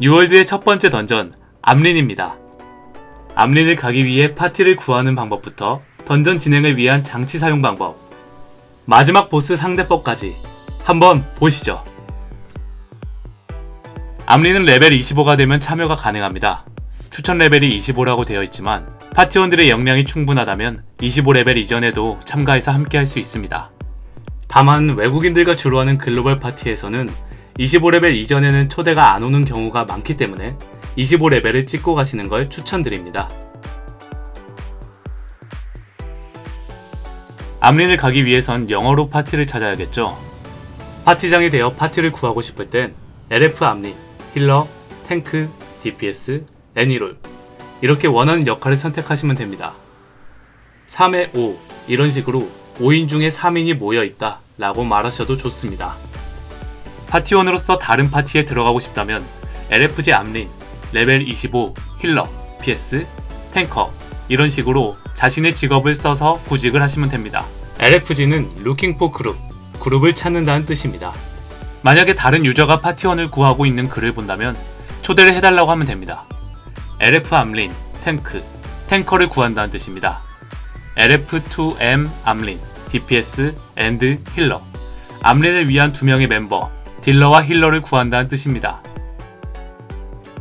뉴월드의 첫 번째 던전 암린입니다. 암린을 가기 위해 파티를 구하는 방법부터 던전 진행을 위한 장치 사용 방법 마지막 보스 상대법까지 한번 보시죠. 암린은 레벨 25가 되면 참여가 가능합니다. 추천 레벨이 25라고 되어 있지만 파티원들의 역량이 충분하다면 25레벨 이전에도 참가해서 함께 할 수 있습니다. 다만 외국인들과 주로 하는 글로벌 파티에서는 25레벨 이전에는 초대가 안 오는 경우가 많기 때문에 25레벨을 찍고 가시는 걸 추천드립니다. 암린을 가기 위해선 영어로 파티를 찾아야겠죠. 파티장이 되어 파티를 구하고 싶을 땐 LF 암린, healer, tank, DPS, any role 이렇게 원하는 역할을 선택하시면 됩니다. 3에 5 이런 식으로 5인 중에 3인이 모여있다 라고 말하셔도 좋습니다. 파티원으로서 다른 파티에 들어가고 싶다면 LFG 암린, 레벨 25 healer, DPS, tanker 이런 식으로 자신의 직업을 써서 구직을 하시면 됩니다. LFG는 Looking for Group, 그룹을 찾는다는 뜻입니다. 만약에 다른 유저가 파티원을 구하고 있는 글을 본다면 초대를 해달라고 하면 됩니다. LF 암린, 탱크, 탱커를 구한다는 뜻입니다. LF2M 암린, DPS, and healer 암린을 위한 두 명의 멤버, 딜러와 힐러를 구한다는 뜻입니다.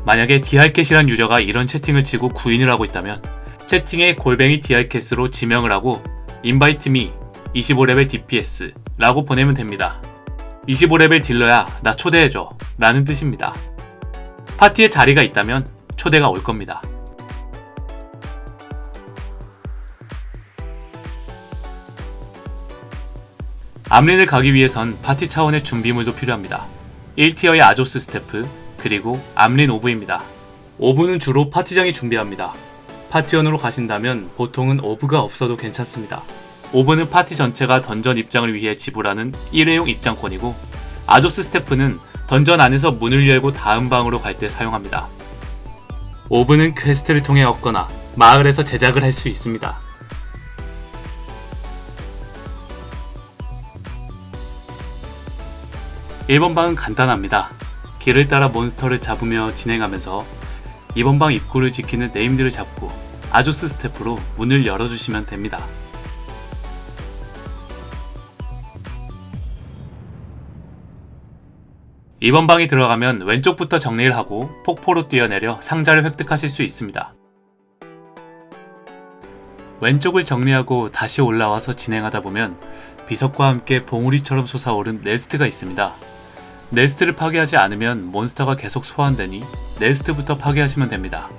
만약에 DR캣이란 유저가 이런 채팅을 치고 구인을 하고 있다면 채팅에 골뱅이 DR캣으로 지명을 하고 me 25레벨 DPS 라고 보내면 됩니다. 25레벨 딜러야 나 초대해줘 라는 뜻입니다. 파티에 자리가 있다면 초대가 올 겁니다. 암린을 가기 위해선 파티 차원의 준비물도 필요합니다. 1티어의 아조스 스태프, 그리고 암린 orb입니다. orb는 주로 파티장이 준비합니다. 파티원으로 가신다면 보통은 orb가 없어도 괜찮습니다. orb는 파티 전체가 던전 입장을 위해 지불하는 일회용 입장권이고 Azoth Staff는 던전 안에서 문을 열고 다음 방으로 갈 때 사용합니다. orb는 퀘스트를 통해 얻거나 마을에서 제작을 할 수 있습니다. (1번) 방은 간단합니다. 길을 따라 몬스터를 잡으며 진행하면서 2번 방 입구를 지키는 named를 잡고 Azoth Staff로 문을 열어주시면 됩니다. 2번 방에 들어가면 왼쪽부터 정리를 하고 폭포로 뛰어내려 상자를 획득하실 수 있습니다. 왼쪽을 정리하고 다시 올라와서 진행하다 보면 비석과 함께 봉우리처럼 솟아오른 네스트가 있습니다. 네스트를 파괴하지 않으면 몬스터가 계속 소환되니 네스트부터 파괴하시면 됩니다.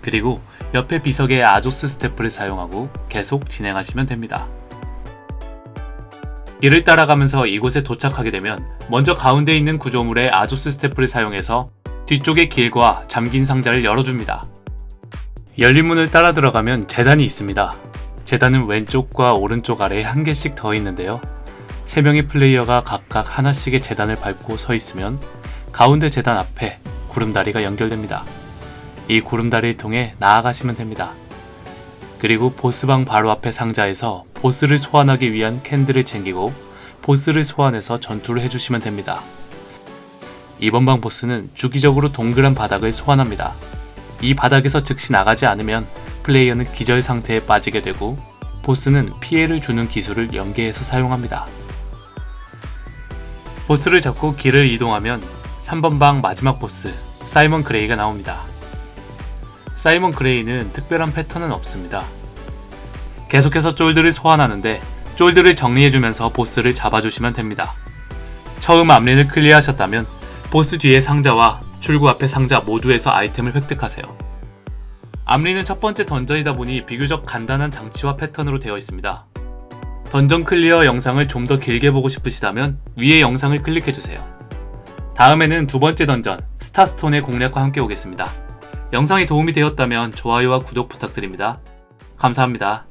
그리고 옆에 비석의 아조스 스태프를 사용하고 계속 진행하시면 됩니다. 길을 따라가면서 이곳에 도착하게 되면 먼저 가운데 있는 구조물의 아조스 스태프를 사용해서 뒤쪽의 길과 잠긴 상자를 열어줍니다. 열린 문을 따라 들어가면 재단이 있습니다. 재단은 왼쪽과 오른쪽 아래에 한 개씩 더 있는데요. 3명의 플레이어가 각각 하나씩의 재단을 밟고 서 있으면 가운데 재단 앞에 구름다리가 연결됩니다. 이 구름다리를 통해 나아가시면 됩니다. 그리고 보스방 바로 앞에 상자에서 보스를 소환하기 위한 캔들을 챙기고 보스를 소환해서 전투를 해주시면 됩니다. 이번 방 보스는 주기적으로 동그란 바닥을 소환합니다. 이 바닥에서 즉시 나가지 않으면 플레이어는 기절 상태에 빠지게 되고 보스는 피해를 주는 기술을 연계해서 사용합니다. 보스를 잡고 길을 이동하면 3번 방 마지막 보스 사이먼 그레이가 나옵니다. 사이먼 그레이는 특별한 패턴은 없습니다. 계속해서 쫄들을 소환하는데 쫄들을 정리해주면서 보스를 잡아주시면 됩니다. 처음 암린을 클리어하셨다면 보스 뒤의 상자와 출구 앞의 상자 모두에서 아이템을 획득하세요. 암린은 첫 번째 던전이다 보니 비교적 간단한 장치와 패턴으로 되어 있습니다. 던전 클리어 영상을 좀 더 길게 보고 싶으시다면 위의 영상을 클릭해주세요. 다음에는 두 번째 던전 스타스톤의 공략과 함께 오겠습니다. 영상이 도움이 되었다면 좋아요와 구독 부탁드립니다. 감사합니다.